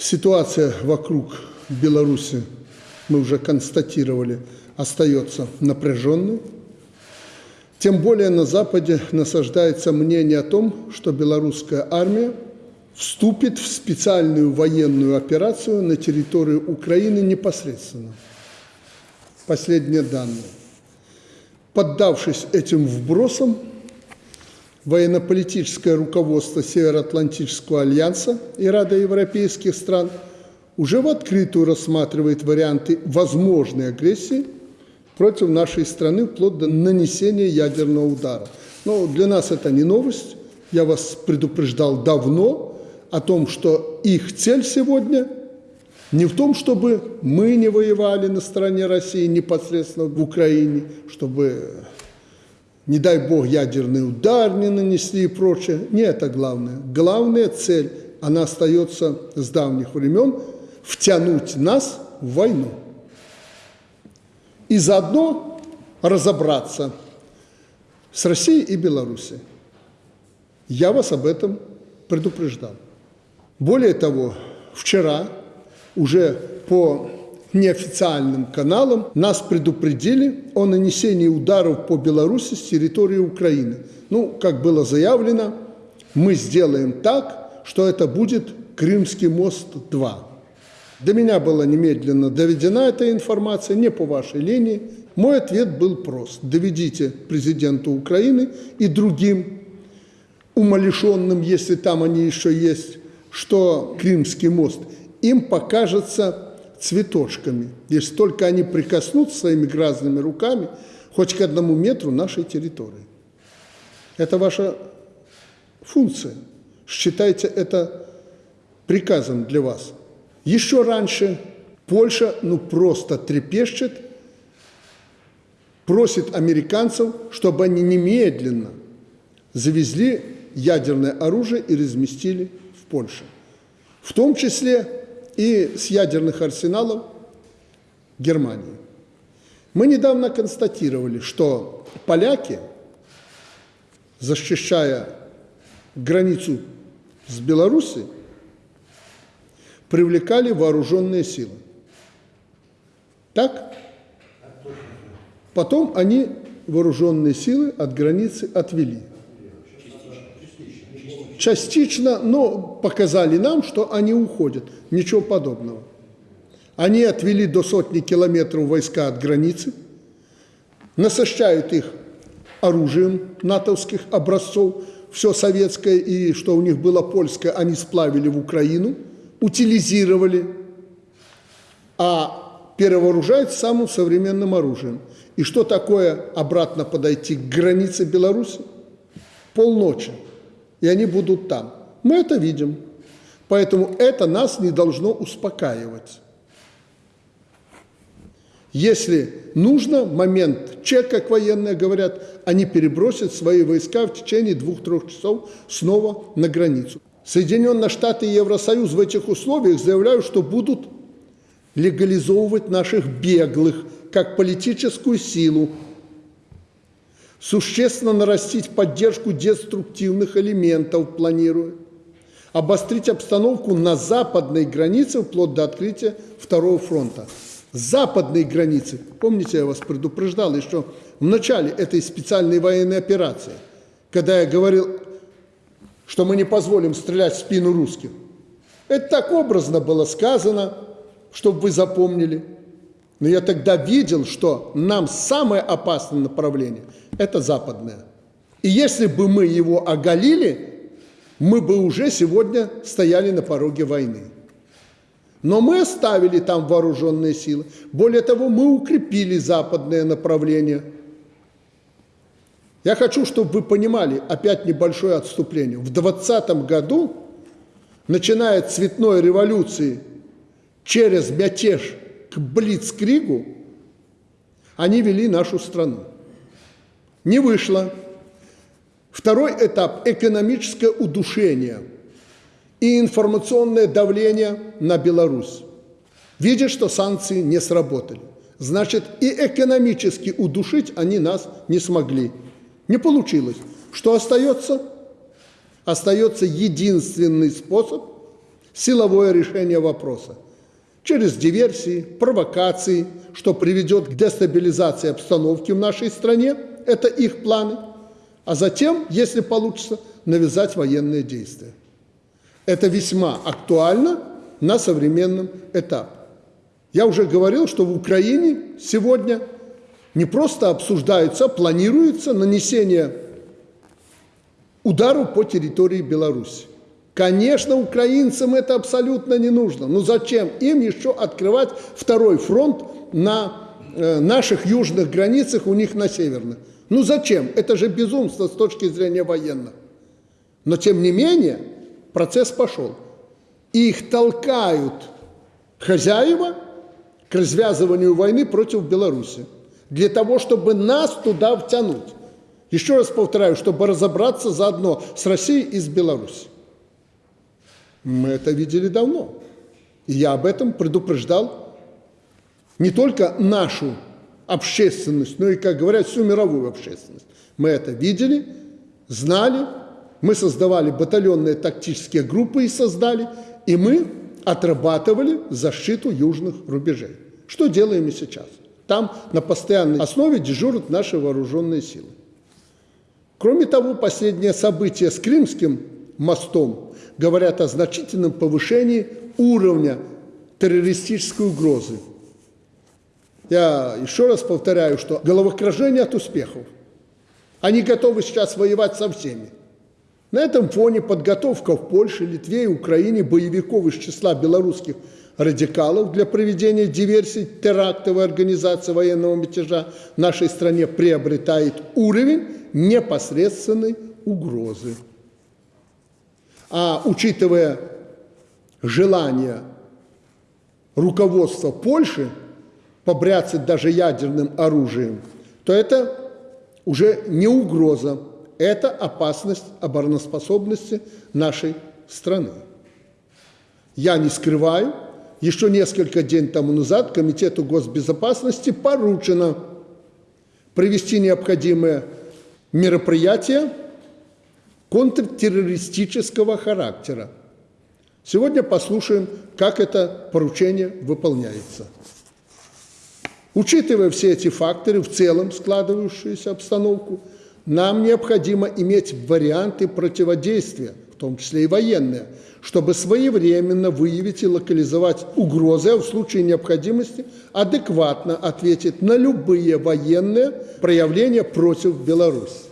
Ситуация вокруг Беларуси, мы уже констатировали, остается напряженной. Тем более на Западе насаждается мнение о том, что белорусская армия вступит в специальную военную операцию на территории Украины непосредственно. Последние данные. Поддавшись этим вбросам, военно-политическое руководство Североатлантического альянса и Рада европейских стран уже в открытую рассматривает варианты возможной агрессии против нашей страны вплоть до нанесения ядерного удара. Но для нас это не новость. Я вас предупреждал давно о том, что их цель сегодня не в том, чтобы мы не воевали на стороне России непосредственно в Украине, чтобы не дай бог, ядерный удар не нанесли и прочее. Не это главное. Главная цель, она остается с давних времен, втянуть нас в войну. И заодно разобраться с Россией и Белоруссией. Я вас об этом предупреждал. Более того, вчера уже по неофициальным каналам нас предупредили о нанесении ударов по Беларуси с территории Украины. Ну, как было заявлено, мы сделаем так, что это будет Крымский мост-2. До меня была немедленно доведена эта информация, не по вашей линии. Мой ответ был прост. Доведите президенту Украины и другим умалишенным, если там они еще есть, что Крымский мост им покажется цветочками, если только они прикоснутся своими грязными руками хоть к одному метру нашей территории. Это ваша функция. Считайте это приказом для вас. Еще раньше Польша ну просто трепещет, просит американцев, чтобы они немедленно завезли ядерное оружие и разместили в Польше. В том числе и с ядерных арсеналов Германии. Мы недавно констатировали, что поляки, защищая границу с Беларусью, привлекали вооруженные силы. Так? Потом они вооруженные силы от границы отвели частично, но показали нам, что они уходят. Ничего подобного. Они отвели до сотни километров войска от границы, насыщают их оружием натовских образцов, все советское и что у них было польское, они сплавили в Украину, утилизировали, а перевооружают самым современным оружием. И что такое обратно подойти к границе Беларуси? Полночи и они будут там. Мы это видим. Поэтому это нас не должно успокаивать. Если нужно, момент чек, как военные говорят, они перебросят свои войска в течение двух-трех часов снова на границу. Соединенные Штаты и Евросоюз в этих условиях заявляют, что будут легализовывать наших беглых как политическую силу существенно нарастить поддержку деструктивных элементов планирует, обострить обстановку на западной границе вплоть до открытия второго фронта. Западной границы, помните, я вас предупреждал еще в начале этой специальной военной операции, когда я говорил, что мы не позволим стрелять в спину русских. Это так образно было сказано, чтобы вы запомнили – но я тогда видел, что нам самое опасное направление – это западное. И если бы мы его оголили, мы бы уже сегодня стояли на пороге войны. Но мы оставили там вооруженные силы. Более того, мы укрепили западное направление. Я хочу, чтобы вы понимали, опять небольшое отступление. В 2020 году, начиная с цветной революции через мятеж к Блицкригу, они вели нашу страну. Не вышло. Второй этап – экономическое удушение и информационное давление на Беларусь. Видят, что санкции не сработали. Значит, и экономически удушить они нас не смогли. Не получилось. Что остается? Остается единственный способ силовое решение вопроса через диверсии, провокации, что приведет к дестабилизации обстановки в нашей стране, это их планы, а затем, если получится, навязать военные действия. Это весьма актуально на современном этапе. Я уже говорил, что в Украине сегодня не просто обсуждается, а планируется нанесение удару по территории Беларуси. Конечно, украинцам это абсолютно не нужно. Но зачем им еще открывать второй фронт на э, наших южных границах, у них на северных? Ну зачем? Это же безумство с точки зрения военного. Но тем не менее процесс пошел. И их толкают хозяева к развязыванию войны против Беларуси. Для того, чтобы нас туда втянуть. Еще раз повторяю, чтобы разобраться заодно с Россией и с Беларусью. Мы это видели давно. И я об этом предупреждал не только нашу общественность, но и, как говорят, всю мировую общественность. Мы это видели, знали, мы создавали батальонные тактические группы и создали, и мы отрабатывали защиту южных рубежей. Что делаем и сейчас? Там на постоянной основе дежурят наши вооруженные силы. Кроме того, последнее событие с Крымским мостом говорят о значительном повышении уровня террористической угрозы. Я еще раз повторяю, что головокружение от успехов. Они готовы сейчас воевать со всеми. На этом фоне подготовка в Польше, Литве и Украине боевиков из числа белорусских радикалов для проведения диверсий, терактов и организации военного мятежа в нашей стране приобретает уровень непосредственной угрозы. А учитывая желание руководства Польши побряцать даже ядерным оружием, то это уже не угроза, это опасность обороноспособности нашей страны. Я не скрываю, еще несколько дней тому назад Комитету госбезопасности поручено провести необходимые мероприятия контртеррористического характера. Сегодня послушаем, как это поручение выполняется. Учитывая все эти факторы, в целом складывающуюся обстановку, нам необходимо иметь варианты противодействия, в том числе и военные, чтобы своевременно выявить и локализовать угрозы, а в случае необходимости адекватно ответить на любые военные проявления против Беларуси.